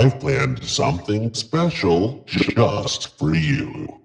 I've planned something special just for you.